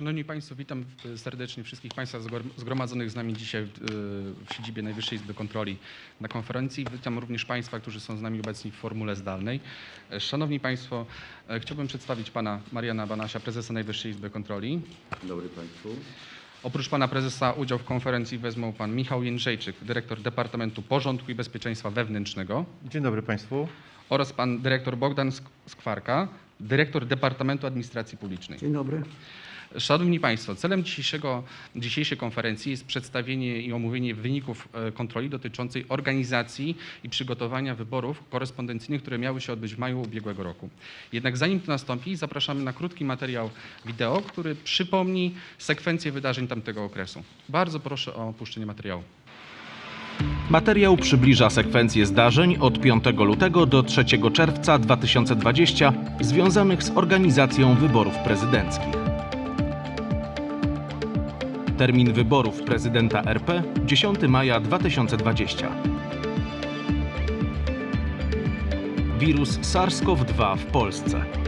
Szanowni Państwo, witam e, serdecznie wszystkich Państwa zgromadzonych z nami dzisiaj w, e, w siedzibie Najwyższej Izby Kontroli na konferencji. Witam również Państwa, którzy są z nami obecni w formule zdalnej. E, Szanowni Państwo, chciałbym przedstawić Pana Mariana Banasia, Prezesa Najwyższej Izby Kontroli. Dzień dobry Państwu. Oprócz Pana Prezesa udział w konferencji wezmą Pan Michał Jędrzejczyk, Dyrektor Departamentu Porządku i Bezpieczeństwa Wewnętrznego Dzień dobry Państwu. oraz Pan Dyrektor Bogdan Sk- Skwarka, Dyrektor Departamentu Administracji Publicznej. Dzień dobry. Szanowni Państwo, celem dzisiejszego, dzisiejszej konferencji jest przedstawienie i omówienie wyników e, kontroli dotyczącej organizacji i przygotowania wyborów korespondencyjnych, które miały się odbyć w maju ubiegłego roku. Jednak zanim to nastąpi, zapraszamy na krótki materiał wideo, który przypomni sekwencję wydarzeń tamtego okresu. Bardzo proszę o opuszczenie materiału. Materiał przybliża sekwencję zdarzeń od 5 lutego do 3 czerwca 2020 związanych z organizacją wyborów prezydenckich. Termin wyborów prezydenta RP 10 maja 2020. Wirus SARS-CoV-2 w Polsce.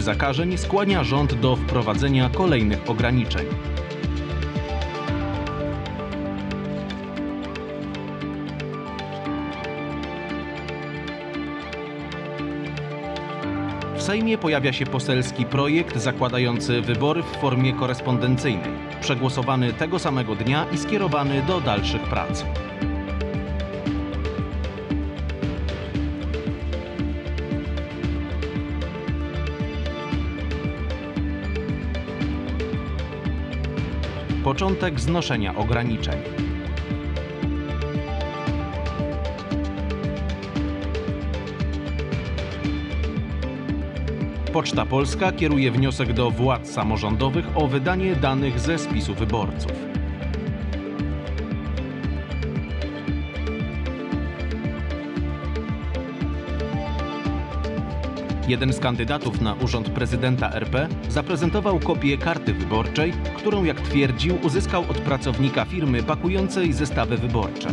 Liczby zakażeń skłania rząd do wprowadzenia kolejnych ograniczeń. W Sejmie pojawia się poselski projekt zakładający wybory w formie korespondencyjnej, przegłosowany tego samego dnia i skierowany do dalszych prac. Początek znoszenia ograniczeń. Poczta Polska kieruje wniosek do władz samorządowych o wydanie danych ze spisu wyborców. Jeden z kandydatów na urząd prezydenta RP zaprezentował kopię karty wyborczej, którą, jak twierdził, uzyskał od pracownika firmy pakującej zestawy wyborcze.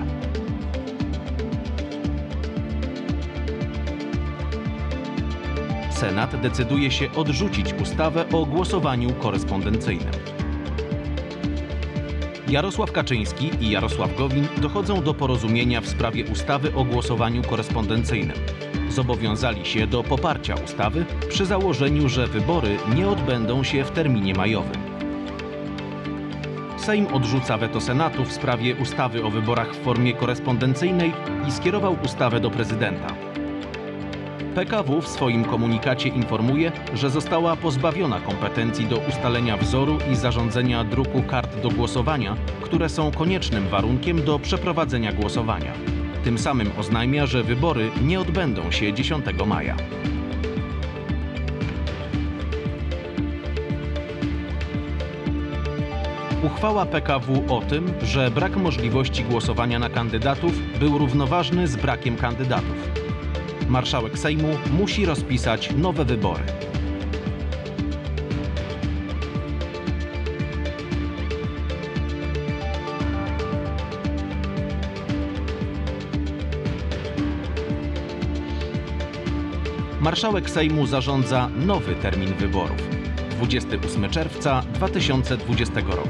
Senat decyduje się odrzucić ustawę o głosowaniu korespondencyjnym. Jarosław Kaczyński i Jarosław Gowin dochodzą do porozumienia w sprawie ustawy o głosowaniu korespondencyjnym. Zobowiązali się do poparcia ustawy przy założeniu, że wybory nie odbędą się w terminie majowym. Sejm odrzuca weto Senatu w sprawie ustawy o wyborach w formie korespondencyjnej i skierował ustawę do prezydenta. PKW w swoim komunikacie informuje, że została pozbawiona kompetencji do ustalenia wzoru i zarządzenia druku kart do głosowania, które są koniecznym warunkiem do przeprowadzenia głosowania. Tym samym oznajmia, że wybory nie odbędą się 10 maja. Uchwała PKW o tym, że brak możliwości głosowania na kandydatów był równoważny z brakiem kandydatów. Marszałek Sejmu musi rozpisać nowe wybory. Marszałek Sejmu zarządza nowy termin wyborów 28 czerwca 2020 roku.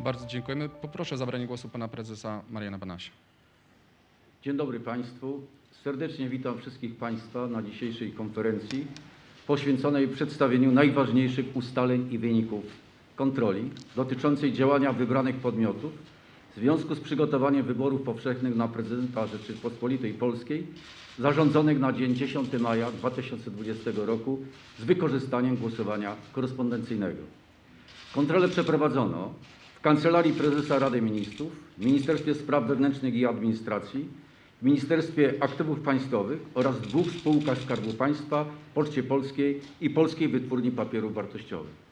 Bardzo dziękujemy. Poproszę o zabranie głosu Pana Prezesa Mariana Banasia. Dzień dobry Państwu. Serdecznie witam wszystkich Państwa na dzisiejszej konferencji poświęconej przedstawieniu najważniejszych ustaleń i wyników kontroli dotyczącej działania wybranych podmiotów w związku z przygotowaniem wyborów powszechnych na prezydenta Rzeczypospolitej Polskiej zarządzonych na dzień 10 maja 2020 roku z wykorzystaniem głosowania korespondencyjnego. Kontrolę przeprowadzono w Kancelarii Prezesa Rady Ministrów, Ministerstwie Spraw Wewnętrznych i Administracji, w Ministerstwie Aktywów Państwowych oraz dwóch spółkach Skarbu Państwa, Poczcie Polskiej i Polskiej Wytwórni Papierów Wartościowych.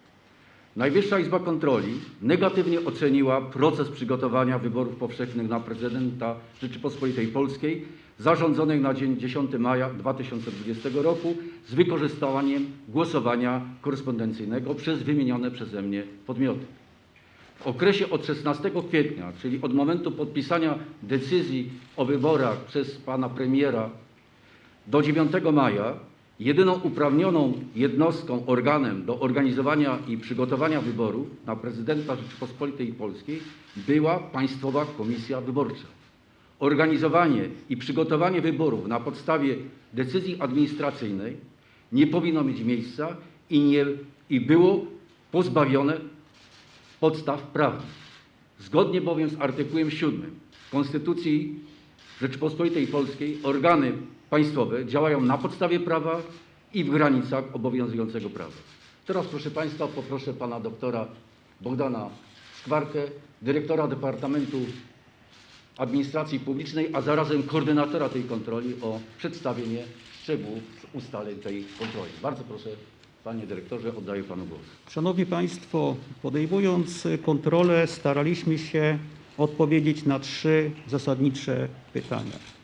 Najwyższa Izba Kontroli negatywnie oceniła proces przygotowania wyborów powszechnych na prezydenta Rzeczypospolitej Polskiej zarządzonych na dzień 10 maja 2020 roku z wykorzystaniem głosowania korespondencyjnego przez wymienione przeze mnie podmioty. W okresie od 16 kwietnia, czyli od momentu podpisania decyzji o wyborach przez pana premiera do 9 maja jedyną uprawnioną jednostką, organem do organizowania i przygotowania wyborów na prezydenta Rzeczypospolitej Polskiej była Państwowa Komisja Wyborcza. Organizowanie i przygotowanie wyborów na podstawie decyzji administracyjnej nie powinno mieć miejsca i, nie, i było pozbawione podstaw prawnych. Zgodnie bowiem z artykułem 7 Konstytucji Rzeczypospolitej Polskiej organy państwowe działają na podstawie prawa i w granicach obowiązującego prawa. Teraz proszę Państwa poproszę Pana doktora Bogdana Skwarkę, dyrektora Departamentu Administracji Publicznej, a zarazem koordynatora tej kontroli o przedstawienie szczegółów ustaleń tej kontroli. Bardzo proszę Panie Dyrektorze, oddaję Panu głos. Szanowni Państwo, podejmując kontrolę, staraliśmy się odpowiedzieć na trzy zasadnicze pytania.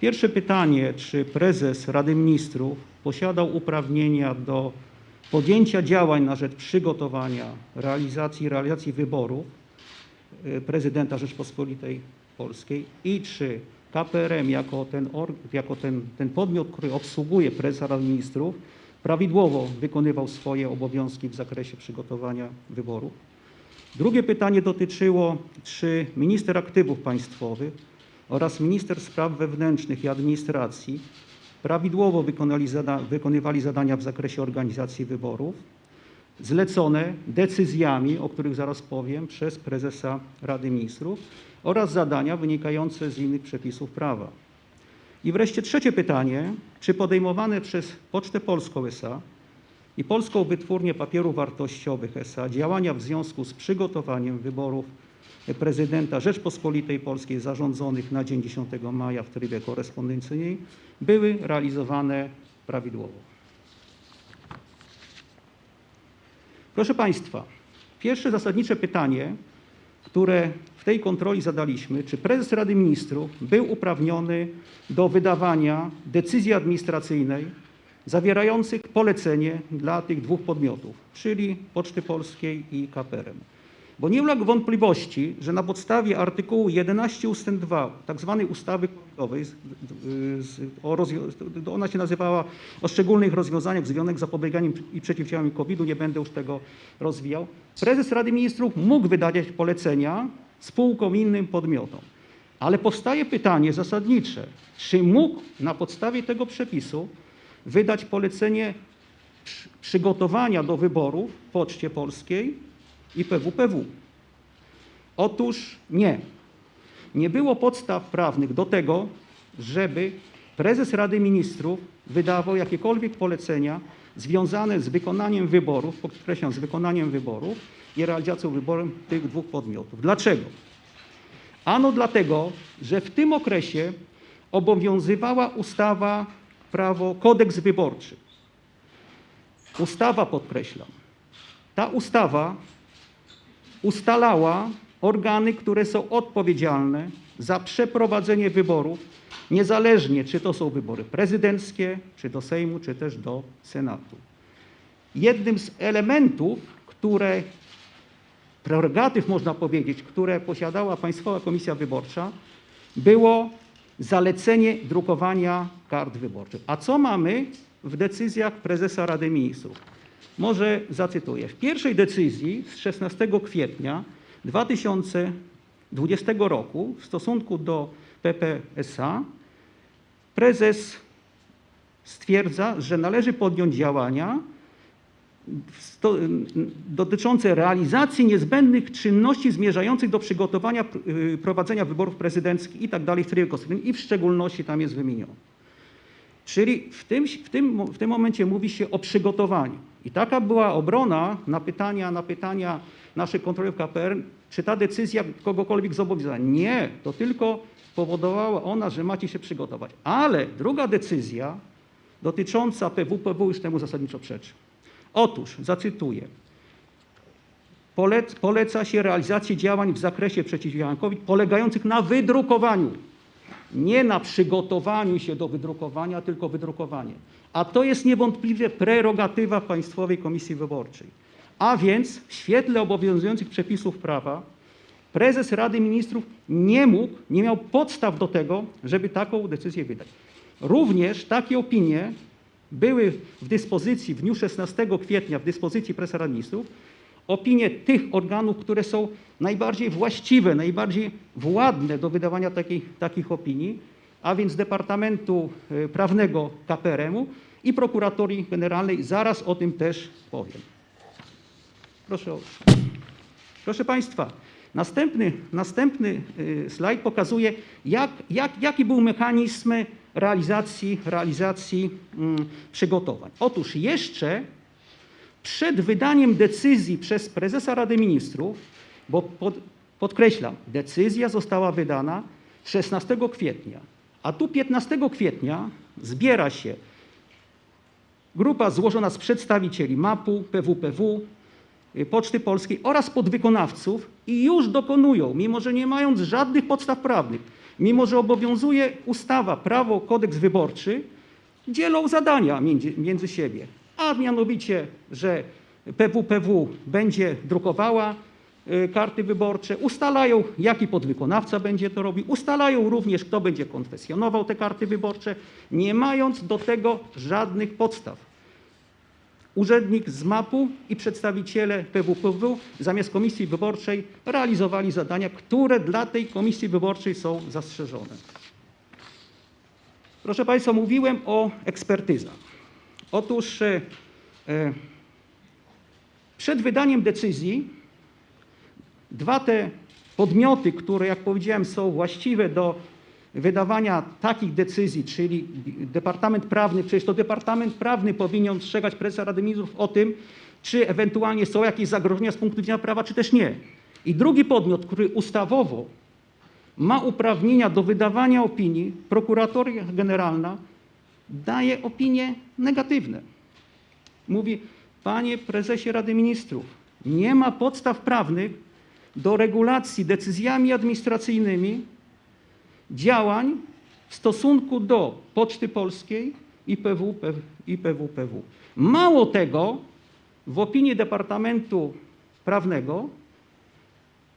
Pierwsze pytanie, czy prezes Rady Ministrów posiadał uprawnienia do podjęcia działań na rzecz przygotowania, realizacji, realizacji wyborów y, prezydenta Rzeczpospolitej Polskiej i czy KPRM jako ten, jako ten, ten podmiot, który obsługuje prezesa Rady Ministrów, prawidłowo wykonywał swoje obowiązki w zakresie przygotowania wyborów. Drugie pytanie dotyczyło, czy minister aktywów państwowych oraz minister spraw wewnętrznych i administracji prawidłowo zada- wykonywali zadania w zakresie organizacji wyborów zlecone decyzjami, o których zaraz powiem, przez prezesa Rady Ministrów oraz zadania wynikające z innych przepisów prawa. I wreszcie trzecie pytanie, czy podejmowane przez Pocztę Polską SA i Polską Wytwórnię Papierów Wartościowych SA działania w związku z przygotowaniem wyborów prezydenta Rzeczpospolitej Polskiej zarządzonych na dzień 10 maja w trybie korespondencyjnym były realizowane prawidłowo. Proszę Państwa, pierwsze zasadnicze pytanie, które w tej kontroli zadaliśmy, czy prezes Rady Ministrów był uprawniony do wydawania decyzji administracyjnej zawierających polecenie dla tych dwóch podmiotów, czyli Poczty Polskiej i KPRM. Bo nie ulega wątpliwości, że na podstawie artykułu 11 ust. 2 tak zwanej ustawy covidowej, ona się nazywała o szczególnych rozwiązaniach związanych z zapobieganiem i przeciwdziałaniem COVID-u, nie będę już tego rozwijał, prezes Rady Ministrów mógł wydawać polecenia spółkom i innym podmiotom. Ale powstaje pytanie zasadnicze, czy mógł na podstawie tego przepisu wydać polecenie przy- przygotowania do wyborów Poczcie Polskiej i PWPW? Otóż nie. Nie było podstaw prawnych do tego, żeby prezes Rady Ministrów wydawał jakiekolwiek polecenia związane z wykonaniem wyborów, podkreślam, z wykonaniem wyborów i realizacją wyborów tych dwóch podmiotów. Dlaczego? Ano dlatego, że w tym okresie obowiązywała ustawa, prawo, kodeks wyborczy. Ustawa, podkreślam, ta ustawa ustalała organy, które są odpowiedzialne za przeprowadzenie wyborów, niezależnie czy to są wybory prezydenckie, czy do Sejmu, czy też do Senatu. Jednym z elementów, które prerogatyw, można powiedzieć, które posiadała Państwowa Komisja Wyborcza, było zalecenie drukowania kart wyborczych. A co mamy w decyzjach prezesa Rady Ministrów? Może zacytuję. W pierwszej decyzji z 16 kwietnia 2020 roku w stosunku do PPSA prezes stwierdza, że należy podjąć działania dotyczące realizacji niezbędnych czynności zmierzających do przygotowania y, prowadzenia wyborów prezydenckich i tak dalej w trybie konstytucyjnym i w szczególności tam jest wymienione. Czyli w tym, w, tym, w tym momencie mówi się o przygotowaniu. I taka była obrona na pytania, na pytania naszych kontrolerów KPR, czy ta decyzja kogokolwiek zobowiązała. Nie, to tylko powodowała ona, że macie się przygotować. Ale druga decyzja dotycząca PWPW już temu zasadniczo przeczy. Otóż, zacytuję, Polec, poleca się realizację działań w zakresie przeciwdziałania COVID polegających na wydrukowaniu. Nie na przygotowaniu się do wydrukowania, tylko wydrukowanie. A to jest niewątpliwie prerogatywa Państwowej Komisji Wyborczej. A więc w świetle obowiązujących przepisów prawa prezes Rady Ministrów nie mógł, nie miał podstaw do tego, żeby taką decyzję wydać. Również takie opinie były w dyspozycji w dniu 16 kwietnia w dyspozycji prezesa Rady Ministrów opinie tych organów, które są najbardziej właściwe, najbardziej władne do wydawania takich, takich opinii, a więc Departamentu y, Prawnego KPRM-u i Prokuratorii Generalnej. Zaraz o tym też powiem. Proszę. Proszę Państwa, następny, następny y, slajd pokazuje, jak, jak, jaki był mechanizm realizacji, realizacji mm, przygotowań. Otóż jeszcze przed wydaniem decyzji przez prezesa Rady Ministrów, bo pod, podkreślam, decyzja została wydana 16 kwietnia, a tu 15 kwietnia zbiera się grupa złożona z przedstawicieli MAP-u, PWPW, y, Poczty Polskiej oraz podwykonawców i już dokonują, mimo że nie mając żadnych podstaw prawnych, mimo że obowiązuje ustawa, prawo, kodeks wyborczy, dzielą zadania między, między siebie. A mianowicie, że PWPW będzie drukowała karty wyborcze, ustalają, jaki podwykonawca będzie to robił, ustalają również, kto będzie konfesjonował te karty wyborcze, nie mając do tego żadnych podstaw. Urzędnik z MAP-u i przedstawiciele PWPW zamiast komisji wyborczej realizowali zadania, które dla tej komisji wyborczej są zastrzeżone. Proszę Państwa, mówiłem o ekspertyzach. Otóż e, e, przed wydaniem decyzji dwa te podmioty, które, jak powiedziałem, są właściwe do wydawania takich decyzji, czyli Departament Prawny, przecież to Departament Prawny powinien ostrzegać prezesa Rady Ministrów o tym, czy ewentualnie są jakieś zagrożenia z punktu widzenia prawa, czy też nie. I drugi podmiot, który ustawowo ma uprawnienia do wydawania opinii, prokuratoria generalna daje opinie negatywne. Mówi, panie prezesie Rady Ministrów, nie ma podstaw prawnych do regulacji decyzjami administracyjnymi działań w stosunku do Poczty Polskiej i PW, PWPW. Mało tego, w opinii Departamentu Prawnego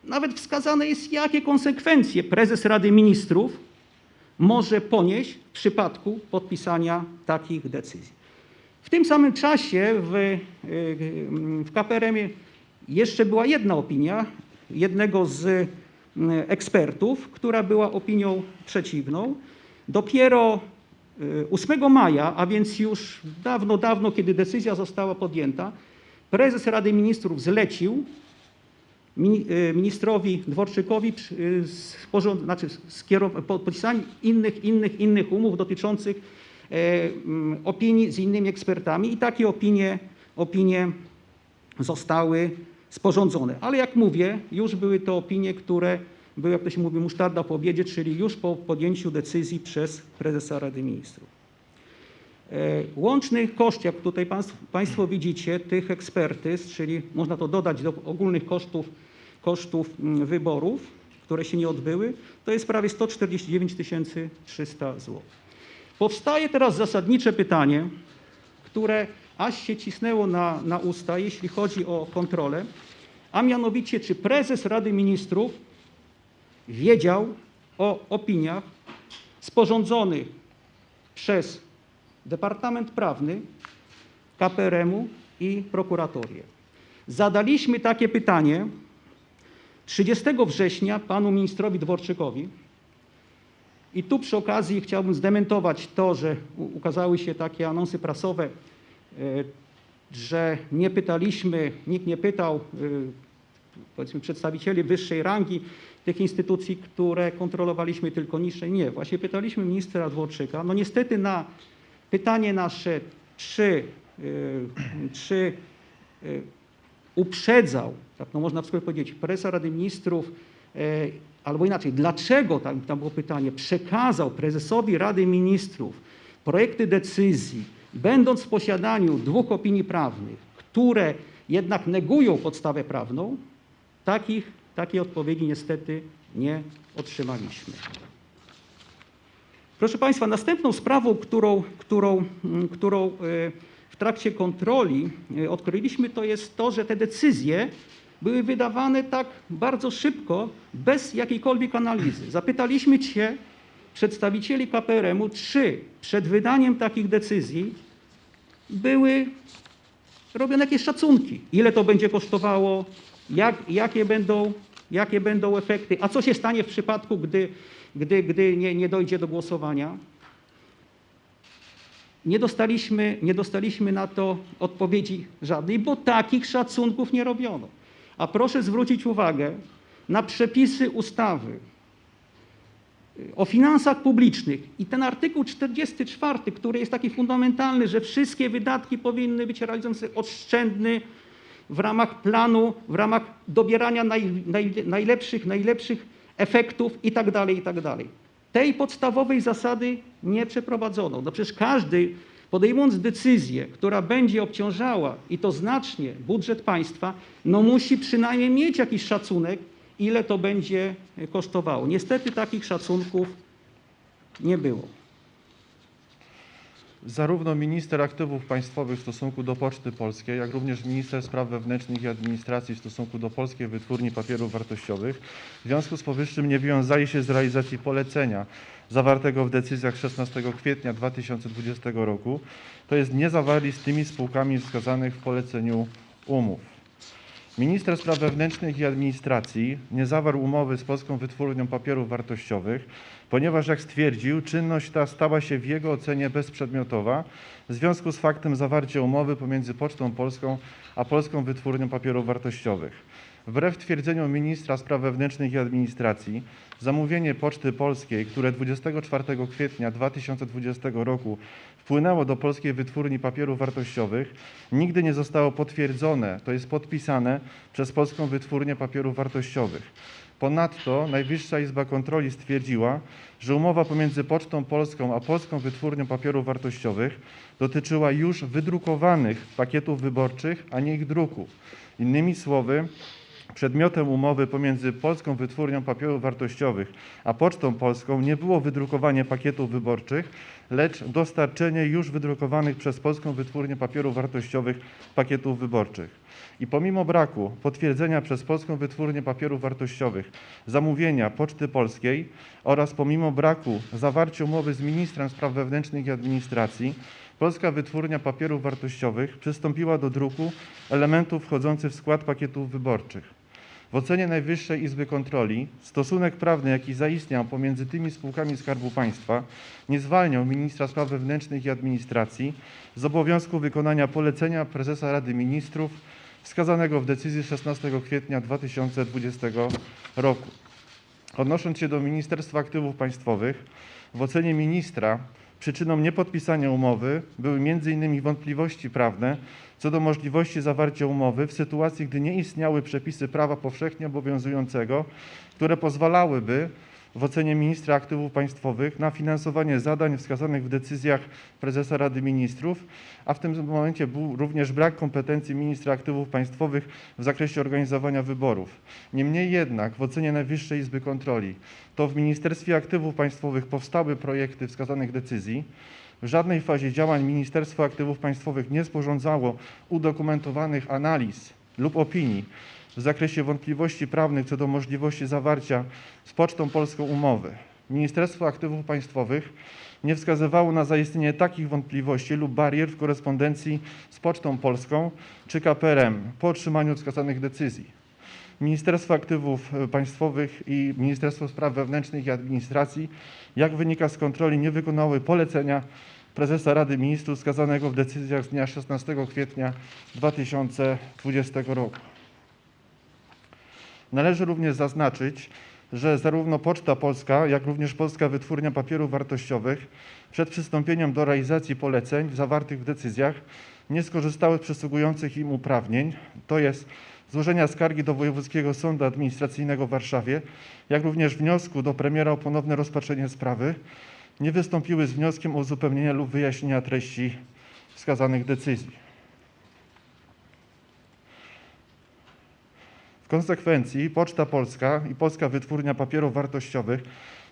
nawet wskazane jest, jakie konsekwencje prezes Rady Ministrów może ponieść w przypadku podpisania takich decyzji. W tym samym czasie w, y, w KPRM-ie jeszcze była jedna opinia jednego z y, ekspertów, która była opinią przeciwną. Dopiero y, 8 maja, a więc już dawno, dawno, kiedy decyzja została podjęta, prezes Rady Ministrów zlecił y, ministrowi Dworczykowi y, znaczy podpisanie innych, innych, innych umów dotyczących e, mm, opinii z innymi ekspertami i takie opinie, opinie zostały sporządzone. Ale jak mówię, już były to opinie, które były, jak to się mówi, musztarda po obiedzie, czyli już po podjęciu decyzji przez prezesa Rady Ministrów. E, Łączny koszt, jak tutaj państw- Państwo widzicie, tych ekspertyz, czyli można to dodać do ogólnych kosztów, kosztów mm, wyborów, które się nie odbyły, to jest prawie 149 300 zł. Powstaje teraz zasadnicze pytanie, które aż się cisnęło na, na usta, jeśli chodzi o kontrolę, a mianowicie, czy prezes Rady Ministrów wiedział o opiniach sporządzonych przez Departament Prawny KPRM-u i prokuratorię. Zadaliśmy takie pytanie 30 września panu ministrowi Dworczykowi. I tu przy okazji chciałbym zdementować to, że ukazały się takie anonsy prasowe, że nie pytaliśmy, nikt nie pytał e, powiedzmy przedstawicieli wyższej rangi tych instytucji, które kontrolowaliśmy tylko niższe. Nie, właśnie pytaliśmy ministra Dworczyka. No niestety na pytanie nasze, czy y, czy uprzedzał, tak no można w skrócie powiedzieć, prezesa Rady Ministrów, e, albo inaczej, dlaczego, tam, tam było pytanie, przekazał prezesowi Rady Ministrów projekty decyzji, będąc w posiadaniu dwóch opinii prawnych, które jednak negują podstawę prawną, takich, takiej odpowiedzi niestety nie otrzymaliśmy. Proszę Państwa, następną sprawą, którą, którą, mm, którą e, w trakcie kontroli e, odkryliśmy, to jest to, że te decyzje były wydawane tak bardzo szybko, bez jakiejkolwiek analizy. Zapytaliśmy Cię, przedstawicieli KPRM-u, czy przed wydaniem takich decyzji były robione jakieś szacunki, ile to będzie kosztowało, jak, jakie, będą, jakie będą efekty, a co się stanie w przypadku, gdy, gdy, gdy nie, nie dojdzie do głosowania. Nie dostaliśmy, nie dostaliśmy na to odpowiedzi żadnej, bo takich szacunków nie robiono. A proszę zwrócić uwagę na przepisy ustawy o finansach publicznych i ten artykuł 44, który jest taki fundamentalny, że wszystkie wydatki powinny być realizowane oszczędny w ramach planu, w ramach dobierania naj, naj, najlepszych, najlepszych efektów i tak dalej, i tak. Tej podstawowej zasady nie przeprowadzono. No przecież każdy podejmując decyzję, która będzie obciążała i to znacznie budżet państwa, no musi przynajmniej mieć jakiś szacunek, ile to będzie kosztowało. Niestety takich szacunków nie było. Zarówno minister aktywów państwowych w stosunku do Poczty Polskiej, jak również minister spraw wewnętrznych i administracji w stosunku do Polskiej Wytwórni Papierów Wartościowych w związku z powyższym nie wiązali się z realizacji polecenia zawartego w decyzjach 16 kwietnia 2020 roku, to jest nie zawarli z tymi spółkami wskazanych w poleceniu umów. Minister Spraw Wewnętrznych i Administracji nie zawarł umowy z Polską Wytwórnią Papierów Wartościowych, ponieważ, jak stwierdził, czynność ta stała się w jego ocenie bezprzedmiotowa w związku z faktem zawarcia umowy pomiędzy Pocztą Polską a Polską Wytwórnią Papierów Wartościowych. Wbrew twierdzeniom ministra spraw wewnętrznych i administracji, zamówienie Poczty Polskiej, które 24 kwietnia 2020 roku wpłynęło do Polskiej Wytwórni Papierów Wartościowych, nigdy nie zostało potwierdzone, to jest podpisane przez Polską Wytwórnię Papierów Wartościowych. Ponadto Najwyższa Izba Kontroli stwierdziła, że umowa pomiędzy Pocztą Polską a Polską Wytwórnią Papierów Wartościowych dotyczyła już wydrukowanych pakietów wyborczych, a nie ich druku. Innymi słowy, Przedmiotem umowy pomiędzy Polską Wytwórnią Papierów Wartościowych a Pocztą Polską nie było wydrukowanie pakietów wyborczych, lecz dostarczenie już wydrukowanych przez Polską Wytwórnię Papierów Wartościowych pakietów wyborczych. I pomimo braku potwierdzenia przez Polską Wytwórnię Papierów Wartościowych zamówienia Poczty Polskiej oraz pomimo braku zawarcia umowy z ministrem spraw wewnętrznych i administracji, Polska Wytwórnia Papierów Wartościowych przystąpiła do druku elementów wchodzących w skład pakietów wyborczych. W ocenie Najwyższej Izby Kontroli stosunek prawny, jaki zaistniał pomiędzy tymi spółkami Skarbu Państwa, nie zwalniał ministra spraw wewnętrznych i administracji z obowiązku wykonania polecenia prezesa Rady Ministrów wskazanego w decyzji 16 kwietnia 2020 roku. Odnosząc się do Ministerstwa Aktywów Państwowych, w ocenie ministra przyczyną niepodpisania umowy były m.in. wątpliwości prawne co do możliwości zawarcia umowy w sytuacji, gdy nie istniały przepisy prawa powszechnie obowiązującego, które pozwalałyby w ocenie ministra aktywów państwowych na finansowanie zadań wskazanych w decyzjach prezesa Rady Ministrów, a w tym momencie był również brak kompetencji ministra aktywów państwowych w zakresie organizowania wyborów. Niemniej jednak w ocenie Najwyższej Izby Kontroli to w Ministerstwie Aktywów Państwowych powstały projekty wskazanych decyzji. W żadnej fazie działań Ministerstwo Aktywów Państwowych nie sporządzało udokumentowanych analiz lub opinii w zakresie wątpliwości prawnych co do możliwości zawarcia z Pocztą Polską umowy. Ministerstwo Aktywów Państwowych nie wskazywało na zaistnienie takich wątpliwości lub barier w korespondencji z Pocztą Polską czy KPRM po otrzymaniu wskazanych decyzji. Ministerstwo Aktywów Państwowych i Ministerstwo Spraw Wewnętrznych i Administracji, jak wynika z kontroli, nie wykonały polecenia prezesa Rady Ministrów wskazanego w decyzjach z dnia 16 kwietnia 2020 roku. Należy również zaznaczyć, że zarówno Poczta Polska, jak również Polska Wytwórnia Papierów Wartościowych przed przystąpieniem do realizacji poleceń zawartych w decyzjach nie skorzystały z przysługujących im uprawnień, to jest złożenia skargi do Wojewódzkiego Sądu Administracyjnego w Warszawie, jak również wniosku do premiera o ponowne rozpatrzenie sprawy, nie wystąpiły z wnioskiem o uzupełnienie lub wyjaśnienia treści wskazanych decyzji. Konsekwencji Poczta Polska i Polska Wytwórnia Papierów Wartościowych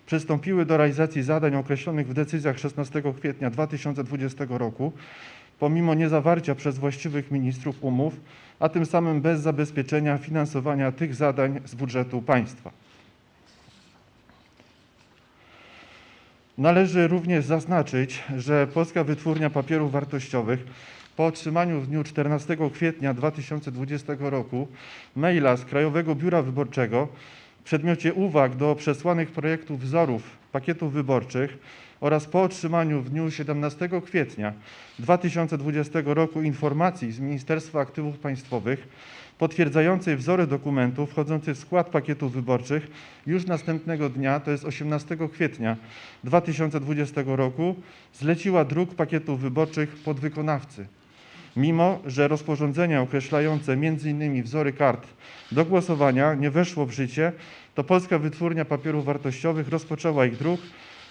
przystąpiły do realizacji zadań określonych w decyzjach 16 kwietnia 2020 roku, pomimo niezawarcia przez właściwych ministrów umów, a tym samym bez zabezpieczenia finansowania tych zadań z budżetu państwa. Należy również zaznaczyć, że Polska Wytwórnia Papierów Wartościowych po otrzymaniu w dniu 14 kwietnia 2020 roku maila z Krajowego Biura Wyborczego w przedmiocie uwag do przesłanych projektów wzorów pakietów wyborczych oraz po otrzymaniu w dniu 17 kwietnia 2020 roku informacji z Ministerstwa Aktywów Państwowych potwierdzającej wzory dokumentów wchodzących w skład pakietów wyborczych już następnego dnia, to jest 18 kwietnia 2020 roku, zleciła druk pakietów wyborczych podwykonawcy. Mimo, że rozporządzenie określające m.in. wzory kart do głosowania nie weszło w życie, to Polska Wytwórnia Papierów Wartościowych rozpoczęła ich druk,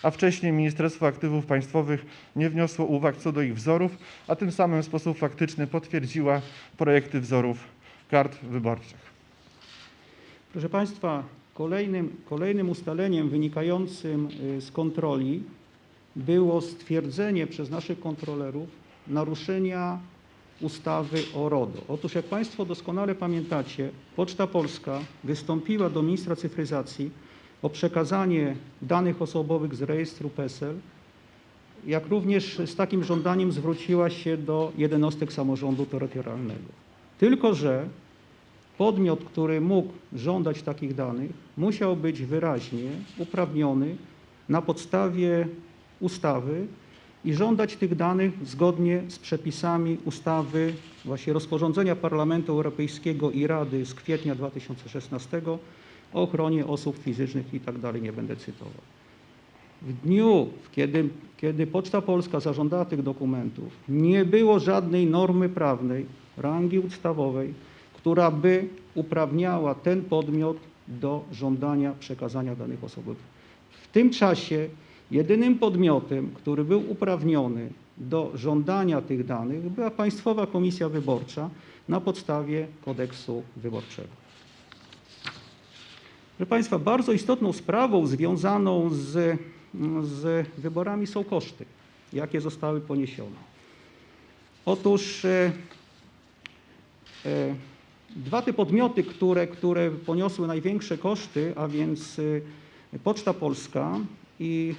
a wcześniej Ministerstwo Aktywów Państwowych nie wniosło uwag co do ich wzorów, a tym samym w sposób faktyczny potwierdziła projekty wzorów kart wyborczych. Proszę Państwa, kolejnym, kolejnym ustaleniem wynikającym y, z kontroli było stwierdzenie przez naszych kontrolerów naruszenia ustawy o RODO. Otóż jak Państwo doskonale pamiętacie, Poczta Polska wystąpiła do ministra cyfryzacji o przekazanie danych osobowych z rejestru PESEL, jak również z takim żądaniem zwróciła się do jednostek samorządu terytorialnego. Tylko, że podmiot, który mógł żądać takich danych, musiał być wyraźnie uprawniony na podstawie ustawy i żądać tych danych zgodnie z przepisami ustawy, właśnie rozporządzenia Parlamentu Europejskiego i Rady z kwietnia 2016 o ochronie osób fizycznych i tak dalej, nie będę cytował. W dniu, kiedy, kiedy Poczta Polska zażądała tych dokumentów, nie było żadnej normy prawnej, rangi ustawowej, która by uprawniała ten podmiot do żądania przekazania danych osobowych. W tym czasie jedynym podmiotem, który był uprawniony do żądania tych danych była Państwowa Komisja Wyborcza na podstawie kodeksu wyborczego. Proszę Państwa, bardzo istotną sprawą związaną z, z wyborami są koszty, jakie zostały poniesione. Otóż e, e, dwa te podmioty, które, które poniosły największe koszty, a więc e, Poczta Polska i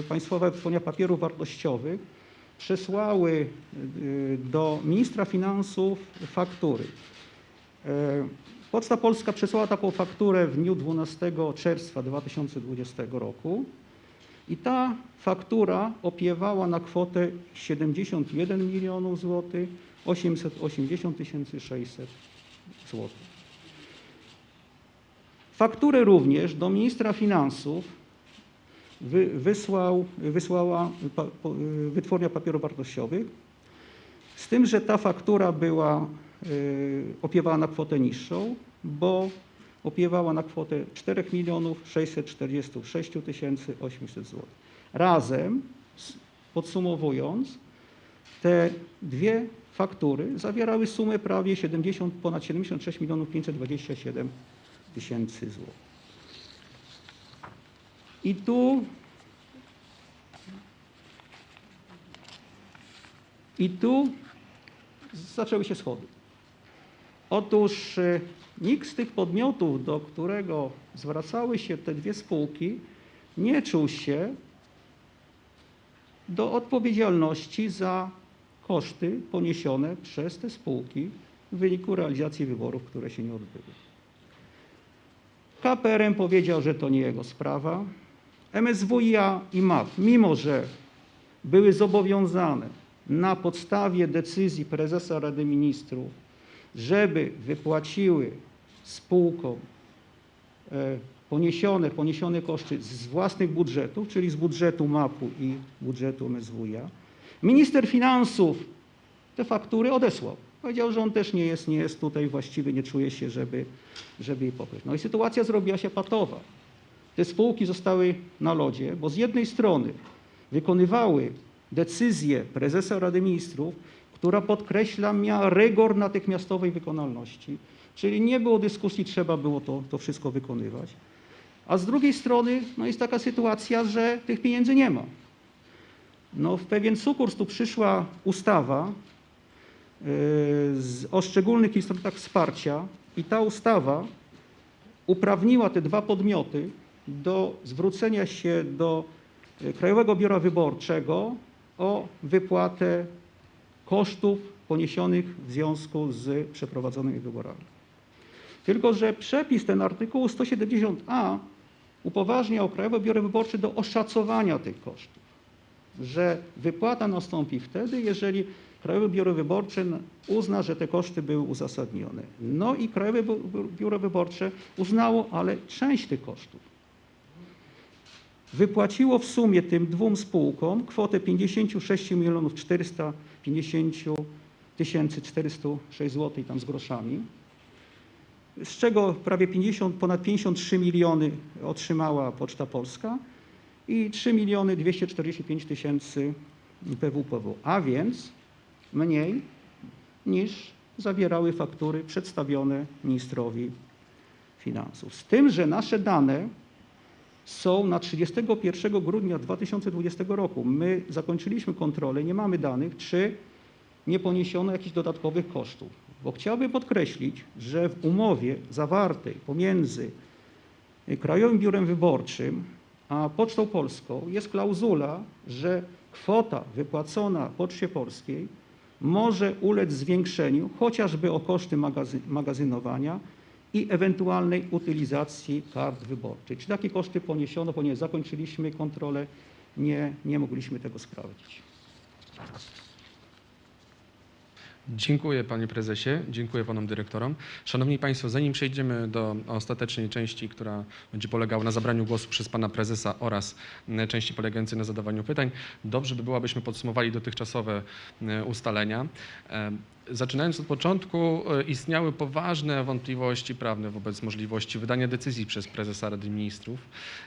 e, Państwowa Wytwórnia Papierów Wartościowych, przesłały e, do ministra finansów faktury. E, Poczta Polska przesłała taką fakturę w dniu 12 czerwca 2020 roku i ta faktura opiewała na kwotę 71 milionów złotych 880 600 złotych. Fakturę również do ministra finansów wy, wysłał, wysłała pa, po, Wytwórnia Papierów Wartościowych, z tym, że ta faktura była y, opiewała na kwotę niższą, bo opiewała na kwotę 4 milionów 646 tysięcy 800 zł. Razem, podsumowując, te dwie faktury zawierały sumę prawie 70, ponad 76 milionów 527 tysięcy złotych. I tu I tu zaczęły się schody. Otóż e, nikt z tych podmiotów, do którego zwracały się te dwie spółki, nie czuł się do odpowiedzialności za koszty poniesione przez te spółki w wyniku realizacji wyborów, które się nie odbyły. KPRM powiedział, że to nie jego sprawa. MSWiA i MAP, mimo że były zobowiązane na podstawie decyzji prezesa Rady Ministrów, żeby wypłaciły spółkom e, poniesione, poniesione koszty z własnych budżetów, czyli z budżetu MAP-u i budżetu MSWiA. Minister finansów te faktury odesłał. Powiedział, że on też nie jest, nie jest tutaj właściwy, nie czuje się, żeby, żeby je pokryć. No i sytuacja zrobiła się patowa. Te spółki zostały na lodzie, bo z jednej strony wykonywały decyzję prezesa Rady Ministrów, która podkreślam miała rygor natychmiastowej wykonalności, czyli nie było dyskusji, trzeba było to, to wszystko wykonywać. A z drugiej strony no jest taka sytuacja, że tych pieniędzy nie ma. No w pewien sukurs tu przyszła ustawa yy, z, o szczególnych instrumentach wsparcia i ta ustawa uprawniła te dwa podmioty do zwrócenia się do e, Krajowego Biura Wyborczego o wypłatę kosztów poniesionych w związku z przeprowadzonymi wyborami. Tylko, że przepis ten artykułu 170a upoważniał Krajowe Biuro Wyborcze do oszacowania tych kosztów, że wypłata nastąpi wtedy, jeżeli Krajowe Biuro Wyborcze uzna, że te koszty były uzasadnione. No i Krajowe Biuro Wyborcze uznało, ale część tych kosztów wypłaciło w sumie tym dwóm spółkom kwotę 56 milionów 450 tysięcy 406 zł tam z groszami, z czego prawie 50, ponad 53 miliony otrzymała Poczta Polska i 3 miliony 245 tysięcy PWPW, a więc mniej niż zawierały faktury przedstawione ministrowi finansów. Z tym, że nasze dane są na 31 grudnia 2020 roku. My zakończyliśmy kontrolę, nie mamy danych, czy nie poniesiono jakichś dodatkowych kosztów. Bo chciałbym podkreślić, że w umowie zawartej pomiędzy Krajowym Biurem Wyborczym a Pocztą Polską jest klauzula, że kwota wypłacona Poczcie Polskiej może ulec zwiększeniu chociażby o koszty magazy- magazynowania i ewentualnej utylizacji kart wyborczych. Czy takie koszty poniesiono, ponieważ zakończyliśmy kontrolę, nie, nie mogliśmy tego sprawdzić. Dziękuję panie prezesie, dziękuję panom dyrektorom. Szanowni państwo, zanim przejdziemy do ostatecznej części, która będzie polegała na zabraniu głosu przez pana prezesa oraz części polegającej na zadawaniu pytań, dobrze by było, abyśmy podsumowali dotychczasowe m, ustalenia. Zaczynając od początku, e, istniały poważne wątpliwości prawne wobec możliwości wydania decyzji przez prezesa Rady Ministrów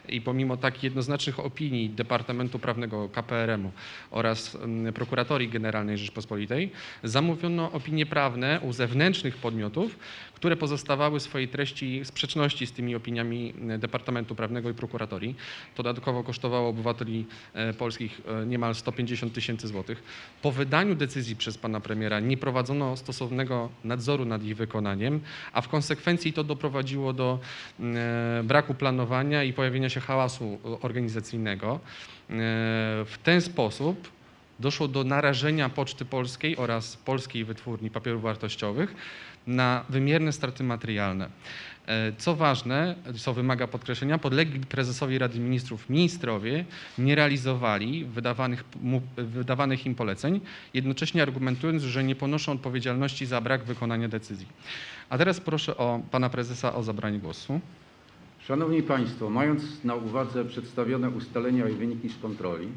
i pomimo tak jednoznacznych opinii Departamentu Prawnego KPRM-u oraz Prokuratorii Generalnej Rzeczpospolitej zamówiono opinie prawne u zewnętrznych podmiotów, które pozostawały w swojej treści w sprzeczności z tymi opiniami Departamentu Prawnego i Prokuratorii. To dodatkowo kosztowało obywateli e, polskich e, niemal 150 tysięcy złotych. Po wydaniu decyzji przez pana premiera nie prowadzono stosownego nadzoru nad ich wykonaniem, a w konsekwencji to doprowadziło do e, braku planowania i pojawienia się hałasu organizacyjnego. E, W ten sposób doszło do narażenia Poczty Polskiej oraz Polskiej Wytwórni Papierów Wartościowych na wymierne straty materialne. E, Co ważne, co wymaga podkreślenia, podlegli prezesowi Rady Ministrów ministrowie nie realizowali wydawanych, wydawanych im poleceń, jednocześnie argumentując, że nie ponoszą odpowiedzialności za brak wykonania decyzji. A teraz proszę o pana prezesa o zabranie głosu. Szanowni Państwo, mając na uwadze przedstawione ustalenia i wyniki z kontroli,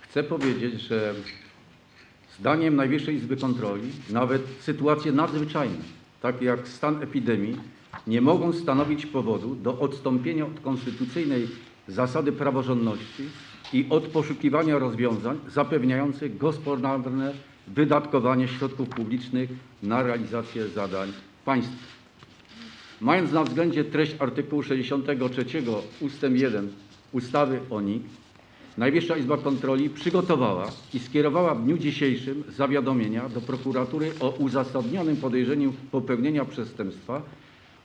chcę powiedzieć, że zdaniem Najwyższej Izby Kontroli nawet sytuacje nadzwyczajne, takie jak stan epidemii, nie mogą stanowić powodu do odstąpienia od konstytucyjnej zasady praworządności i od poszukiwania rozwiązań zapewniających gospodarne wydatkowanie środków publicznych na realizację zadań państwa. Mając na względzie treść artykułu 63 ust. 1 ustawy o NIK, Najwyższa Izba Kontroli przygotowała i skierowała w dniu dzisiejszym zawiadomienia do prokuratury o uzasadnionym podejrzeniu popełnienia przestępstwa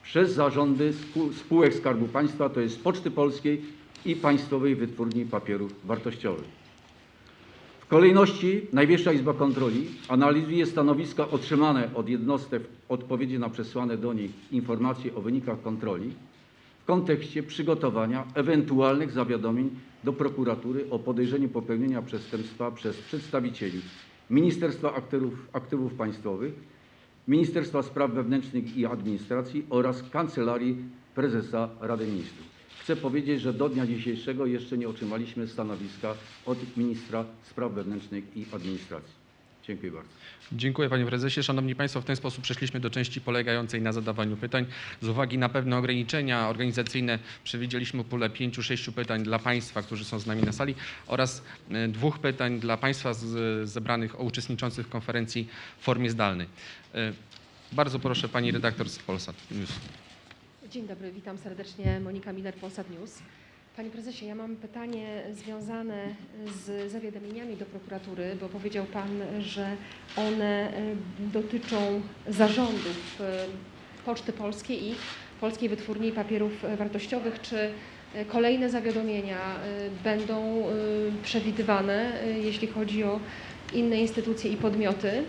przez zarządy spół- spółek Skarbu Państwa, to jest Poczty Polskiej i Państwowej Wytwórni Papierów Wartościowych. W kolejności Najwyższa Izba Kontroli analizuje stanowiska otrzymane od jednostek w odpowiedzi na przesłane do nich informacje o wynikach kontroli w kontekście przygotowania ewentualnych zawiadomień do prokuratury o podejrzeniu popełnienia przestępstwa przez przedstawicieli Ministerstwa Aktywów, Aktywów Państwowych, Ministerstwa Spraw Wewnętrznych i Administracji oraz Kancelarii prezesa Rady Ministrów. Chcę powiedzieć, że do dnia dzisiejszego jeszcze nie otrzymaliśmy stanowiska od ministra spraw wewnętrznych i administracji. Dziękuję bardzo. Dziękuję panie prezesie. Szanowni państwo, w ten sposób przeszliśmy do części polegającej na zadawaniu pytań. Z uwagi na pewne ograniczenia organizacyjne przewidzieliśmy pulę pięciu, sześciu pytań dla państwa, którzy są z nami na sali oraz e, dwóch pytań dla państwa z, zebranych o uczestniczących w konferencji w formie zdalnej. E, Bardzo proszę pani redaktor z Polsat News. Dzień dobry, witam serdecznie. Monika Miller, Polsat News. Panie prezesie, ja mam pytanie związane z zawiadomieniami do prokuratury, bo powiedział pan, że one e, dotyczą zarządów e, Poczty Polskiej i Polskiej Wytwórni Papierów e, Wartościowych. Czy kolejne zawiadomienia będą przewidywane, jeśli chodzi o inne instytucje i podmioty?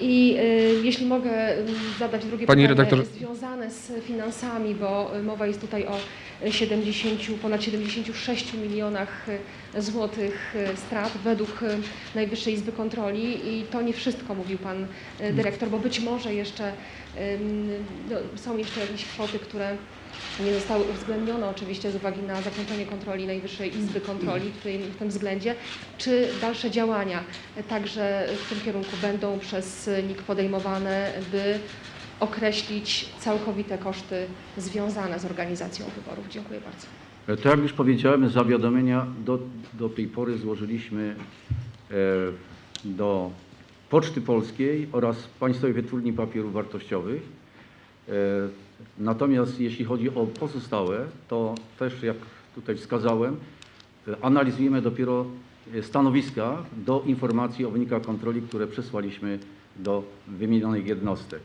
I jeśli mogę zadać drugie Pani pytanie redaktor- związane z finansami, bo mowa jest tutaj o 70, ponad 76 milionach e, złotych e, strat według e, Najwyższej Izby Kontroli i to nie wszystko, mówił pan dyrektor, bo być może jeszcze no, są jeszcze jakieś kwoty, które nie zostały uwzględnione oczywiście z uwagi na zakończenie kontroli Najwyższej Izby Kontroli w tym, względzie. Czy dalsze działania także w tym kierunku będą przez NIK podejmowane, by określić całkowite koszty związane z organizacją wyborów? Dziękuję bardzo. Tak jak już powiedziałem, zawiadomienia do, do tej pory złożyliśmy e, do Poczty Polskiej oraz Państwowej Wytwórni Papierów Wartościowych. E, Natomiast jeśli chodzi o pozostałe, to też jak tutaj wskazałem, e, analizujemy dopiero stanowiska do informacji o wynikach kontroli, które przesłaliśmy do wymienionych jednostek.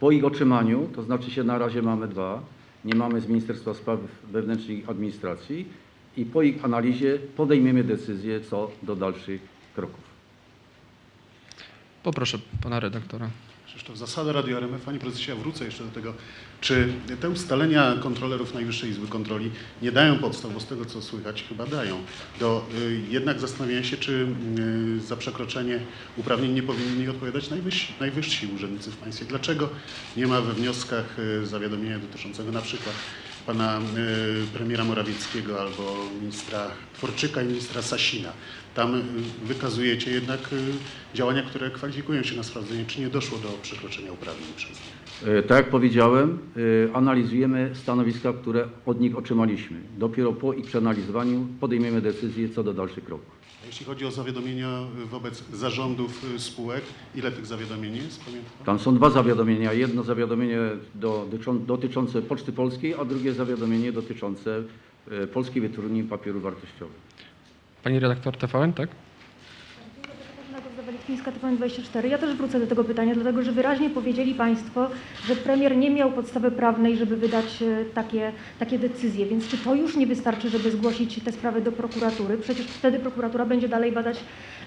Po ich otrzymaniu, to znaczy się na razie mamy dwa, nie mamy z Ministerstwa Spraw Wewnętrznych i Administracji i po ich analizie podejmiemy decyzję co do dalszych kroków. Poproszę pana redaktora. Krzysztof Zasada, Radio RMF. Panie prezesie, ja wrócę jeszcze do tego. Czy te ustalenia kontrolerów Najwyższej Izby Kontroli nie dają podstaw, bo z tego co słychać chyba dają, do y, jednak zastanowienia się, czy y, za przekroczenie uprawnień nie powinni odpowiadać najwyżsi, najwyżsi urzędnicy w państwie? Dlaczego nie ma we wnioskach y, zawiadomienia dotyczącego na przykład pana y, premiera Morawieckiego albo ministra Tworczyka i ministra Sasina? Tam y, wykazujecie jednak y, działania, które kwalifikują się na sprawdzenie, czy nie doszło do przekroczenia uprawnień przez nich. E, Tak jak powiedziałem, e, analizujemy stanowiska, które od nich otrzymaliśmy. Dopiero po ich przeanalizowaniu podejmiemy decyzję co do dalszych kroków. A jeśli chodzi o zawiadomienia y, wobec zarządów spółek, ile tych zawiadomień jest? Pamięta pan? Tam są dwa zawiadomienia. Jedno zawiadomienie do, dotyczą- dotyczące Poczty Polskiej, a drugie zawiadomienie dotyczące e, Polskiej Wytwórni Papierów Wartościowych. Pani redaktor TVN, tak? Gozda-Walikmińska, TVN24. Ja też wrócę do tego pytania, dlatego że wyraźnie powiedzieli Państwo, że premier nie miał podstawy prawnej, żeby wydać e, takie, takie decyzje. Więc czy to już nie wystarczy, żeby zgłosić te sprawy do prokuratury? Przecież wtedy prokuratura będzie dalej badać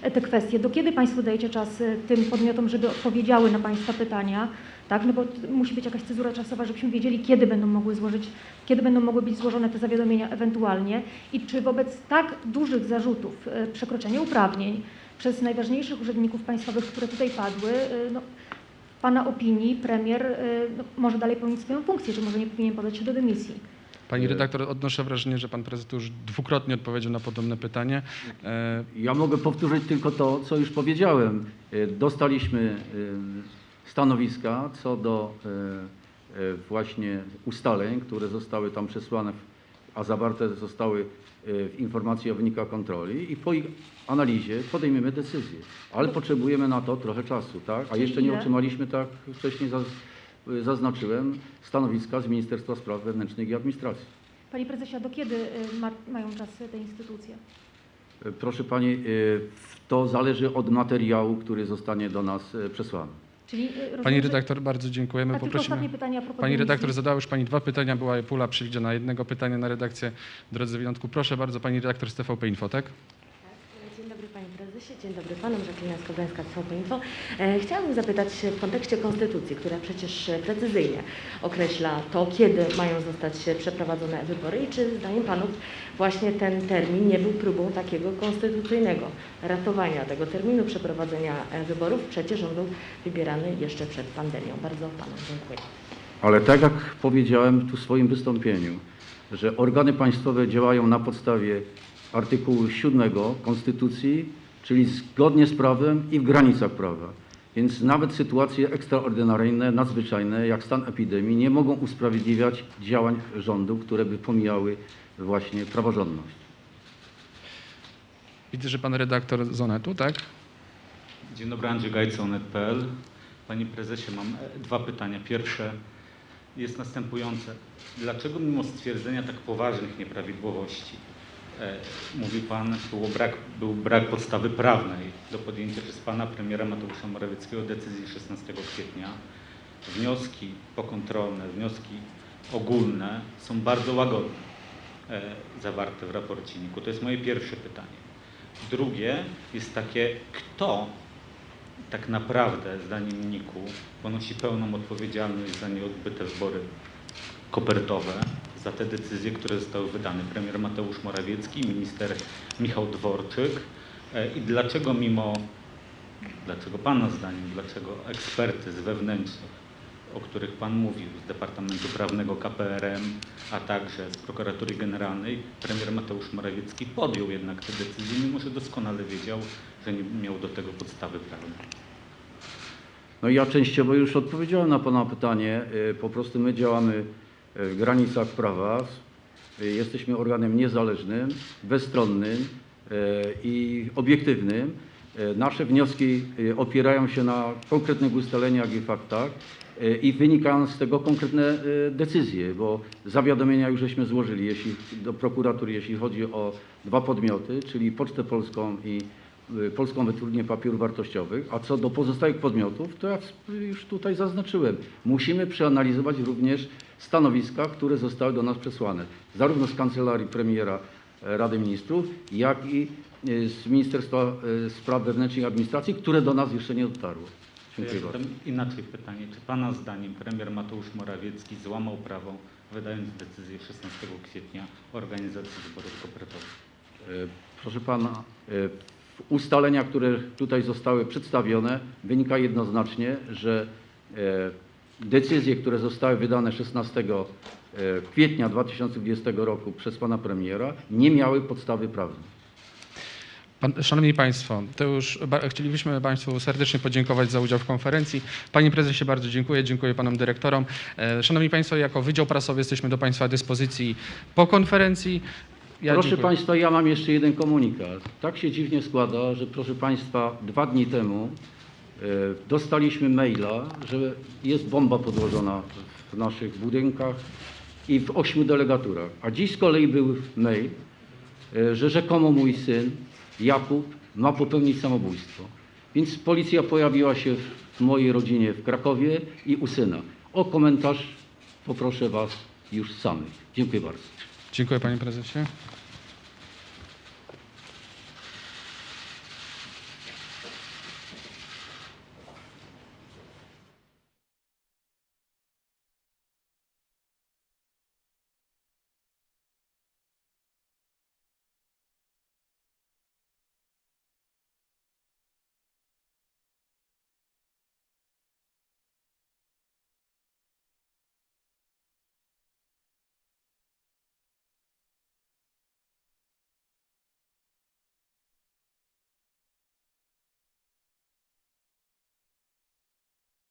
e, te kwestie. Do kiedy Państwo dajecie czas e, tym podmiotom, żeby odpowiedziały na Państwa pytania? Tak, no bo musi być jakaś cezura czasowa, żebyśmy wiedzieli, kiedy będą mogły złożyć, kiedy będą mogły być złożone te zawiadomienia ewentualnie i czy wobec tak dużych zarzutów e, przekroczenia uprawnień przez najważniejszych urzędników państwowych, które tutaj padły, e, no, w Pana opinii premier e, no, może dalej pełnić swoją funkcję, czy może nie powinien podać się do dymisji? Pani redaktor, odnoszę wrażenie, że pan prezes już dwukrotnie odpowiedział na podobne pytanie. Ja mogę powtórzyć tylko to, co już powiedziałem. Dostaliśmy stanowiska co do e, e, właśnie ustaleń, które zostały tam przesłane, a zawarte zostały e, w informacji o wynikach kontroli i po ich analizie podejmiemy decyzję. Ale potrzebujemy na to trochę czasu, tak? A jeszcze nie otrzymaliśmy, tak wcześniej zaz- zaznaczyłem, stanowiska z Ministerstwa Spraw Wewnętrznych i Administracji. Panie prezesie, a do kiedy ma, mają czas te instytucje? Proszę Pani, to zależy od materiału, który zostanie do nas przesłany. Czyli, e, rozumiem, Pani redaktor, bardzo dziękujemy. Tylko Poprosimy. pytanie Pani redaktor, zadała już Pani dwa pytania, była pula przewidziana jednego pytania na redakcję. Drodzy Wyjątku, proszę bardzo, Pani redaktor z TVP Info, tak? Dzień dobry Panom, Jacqueline Skogańska, Info. E, Chciałabym zapytać w kontekście Konstytucji, która przecież e, precyzyjnie określa to, kiedy mają zostać e, przeprowadzone wybory i czy zdaniem Panów właśnie ten termin nie był próbą takiego konstytucyjnego ratowania tego terminu przeprowadzenia wyborów. Przecież on był wybierany jeszcze przed pandemią. Bardzo Panom dziękuję. Ale tak jak powiedziałem tu w swoim wystąpieniu, że organy państwowe działają na podstawie artykułu 7 Konstytucji, czyli zgodnie z prawem i w granicach prawa. Więc nawet sytuacje ekstraordynaryjne, nadzwyczajne, jak stan epidemii, nie mogą usprawiedliwiać działań rządu, które by pomijały właśnie praworządność. Widzę, że pan redaktor z Onetu, tak? Dzień dobry, Andrzej Gajca, onet.pl. Panie prezesie, mam dwa pytania. Pierwsze jest następujące. Dlaczego mimo stwierdzenia tak poważnych nieprawidłowości, mówił pan, było brak, był brak podstawy prawnej do podjęcia przez pana premiera Mateusza Morawieckiego decyzji 16 kwietnia, wnioski pokontrolne, wnioski ogólne są bardzo łagodne e, zawarte w raporcie NIK-u? To jest moje pierwsze pytanie. Drugie jest takie, kto tak naprawdę, zdaniem NIK-u, ponosi pełną odpowiedzialność za nieodbyte wybory kopertowe, za te decyzje, które zostały wydane. Premier Mateusz Morawiecki, minister Michał Dworczyk. E, I dlaczego mimo, dlaczego Pana zdaniem, dlaczego eksperty z wewnętrznych, o których Pan mówił, z Departamentu Prawnego KPRM, a także z Prokuratury Generalnej, premier Mateusz Morawiecki podjął jednak te decyzje, mimo że doskonale wiedział, że nie miał do tego podstawy prawnej. No ja częściowo już odpowiedziałem na Pana pytanie. Y, Po prostu my działamy w granicach prawa. Jesteśmy organem niezależnym, bezstronnym y, i obiektywnym. Y, Nasze wnioski y, opierają się na konkretnych ustaleniach i faktach i wynikają z tego konkretne decyzje, bo zawiadomienia już żeśmy złożyli jeśli, do prokuratury, jeśli chodzi o dwa podmioty, czyli Pocztę Polską i Polską Wytwórnię Papierów Wartościowych, a co do pozostałych podmiotów, to jak już tutaj zaznaczyłem, musimy przeanalizować również stanowiska, które zostały do nas przesłane, zarówno z Kancelarii Premiera e, Rady Ministrów, jak i y, z Ministerstwa y, Spraw Wewnętrznych i Administracji, które do nas jeszcze nie dotarły. Dziękuję Ja inaczej pytanie. Czy Pana zdaniem premier Mateusz Morawiecki złamał prawo, wydając decyzję 16 kwietnia o organizacji wyborów kopertowych? E, Proszę pana, ustalenia, które tutaj zostały przedstawione, wynika jednoznacznie, że e, decyzje, które zostały wydane 16 e, kwietnia 2020 roku przez pana premiera, nie miały podstawy prawnej. Pan, szanowni Państwo, to już chcielibyśmy Państwu serdecznie podziękować za udział w konferencji. Panie Prezesie, bardzo dziękuję. Dziękuję Panom Dyrektorom. E, szanowni Państwo, jako Wydział Prasowy jesteśmy do Państwa dyspozycji po konferencji. Ja proszę dziękuję. Państwa, ja mam jeszcze jeden komunikat. Tak się dziwnie składa, że proszę Państwa, dwa dni temu e, dostaliśmy maila, że jest bomba podłożona w naszych budynkach i w ośmiu delegaturach. A dziś z kolei był mail, e, że rzekomo mój syn Jakub ma popełnić samobójstwo. Więc policja pojawiła się w mojej rodzinie w Krakowie i u syna. O komentarz poproszę Was już samych. Dziękuję bardzo. Dziękuję Panie Prezesie.